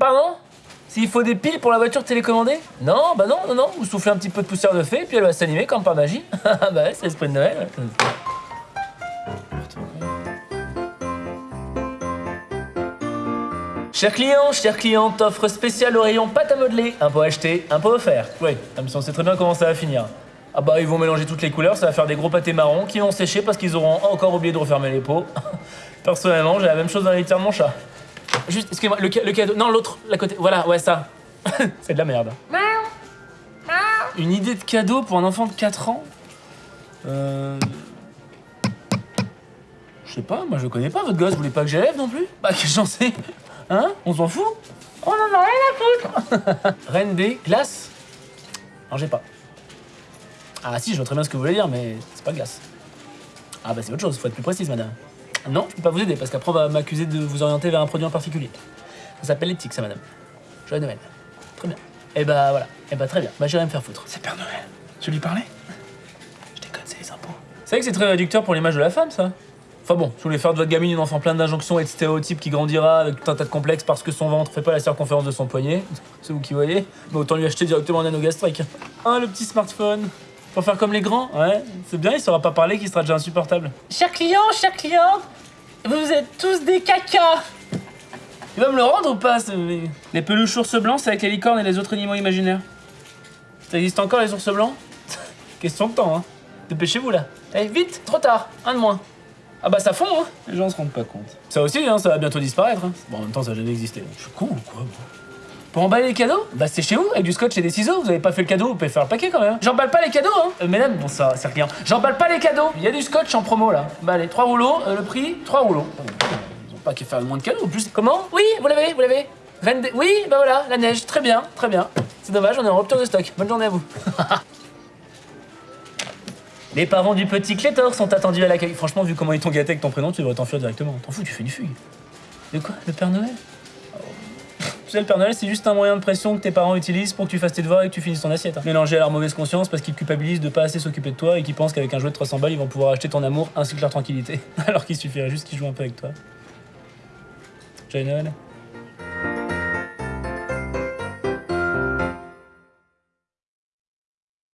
Pardon? S'il faut des piles pour la voiture télécommandée? Non, bah non, non, non. Vous soufflez un petit peu de poussière de fée, puis elle va s'animer comme par magie. bah ouais, c'est l'esprit de Noël. Cher client, cher cliente, offre spéciale au rayon pâte à modeler. Un pot acheté, un pot offert. Oui, comme ça on sait très bien comment ça va finir. Ah bah ils vont mélanger toutes les couleurs, ça va faire des gros pâtés marrons qui vont sécher parce qu'ils auront encore oublié de refermer les pots. Personnellement, j'ai la même chose dans les litière de mon chat. Juste, excusez-moi, le, ca- le cadeau. Non, l'autre, la côté. Voilà, ouais, ça. c'est de la merde. Une idée de cadeau pour un enfant de 4 ans? Euh. Je sais pas, moi je connais pas votre gosse, vous voulez pas que j'élève non plus? Bah, que j'en sais Hein? On s'en fout? On en a rien à foutre Reine des glaces? Non, j'ai pas. Ah, si, je vois très bien ce que vous voulez dire, mais c'est pas glace. Ah, bah, c'est autre chose, faut être plus précise, madame. Non, je peux pas vous aider parce qu'après on va m'accuser de vous orienter vers un produit en particulier. Ça s'appelle l'éthique, ça, madame. Joyeux Noël. Très bien. Et bah voilà. Et bah très bien. Bah j'irai me faire foutre. C'est Père Noël. Tu lui parlais? Je déconne, c'est les impôts. C'est vrai que c'est très réducteur pour l'image de la femme, ça. Enfin bon, si vous voulez faire de votre gamine une enfant plein d'injonctions et de stéréotypes qui grandira avec tout un tas de complexes parce que son ventre fait pas la circonférence de son poignet, c'est vous qui voyez, mais autant lui acheter directement un anneau gastrique. Ah, le petit smartphone. Pour faire comme les grands, ouais. C'est bien, il saura pas parler, qu'il sera déjà insupportable. Cher client, cher client, vous êtes tous des cacas. Il va me le rendre ou pas ce... Les peluches ours blancs, c'est avec les licornes et les autres animaux imaginaires. Ça existe encore les ours blancs? Question de temps, hein. Dépêchez-vous là. Allez, vite, trop tard, un de moins. Ah bah ça fond, hein. Les gens se rendent pas compte. Ça aussi, hein, ça va bientôt disparaître. Hein. Bon, en même temps, ça a jamais existé. Je suis con ou quoi, moi? Pour emballer les cadeaux Bah c'est chez vous, avec du scotch et des ciseaux. Vous avez pas fait le cadeau, vous pouvez faire le paquet quand même. J'emballe pas les cadeaux, hein. Euh, mesdames, bon ça, c'est rien. J'emballe pas les cadeaux. Il y a du scotch en promo là. Bah allez, trois rouleaux, euh, le prix, trois rouleaux. Ils ont pas qu'à faire moins de cadeaux. En plus, comment? Oui, vous l'avez, vous l'avez. Des- Oui, bah voilà, la neige, très bien, très bien. C'est dommage, on est en rupture de stock. Bonne journée à vous. Les parents du petit Clétor sont attendus à l'accueil. Franchement, vu comment ils t'ont gâté avec ton prénom, tu devrais t'enfuir directement. T'en fous, tu fais une fugue. De quoi? Le Père Noël? Tu sais, le Père Noël, c'est juste un moyen de pression que tes parents utilisent pour que tu fasses tes devoirs et que tu finisses ton assiette. hein. À leur mauvaise conscience parce qu'ils culpabilisent de pas assez s'occuper de toi et qu'ils pensent qu'avec un jouet de 300 balles, ils vont pouvoir acheter ton amour ainsi que leur tranquillité. Alors qu'il suffirait juste qu'ils jouent un peu avec toi. Joyeux Noël.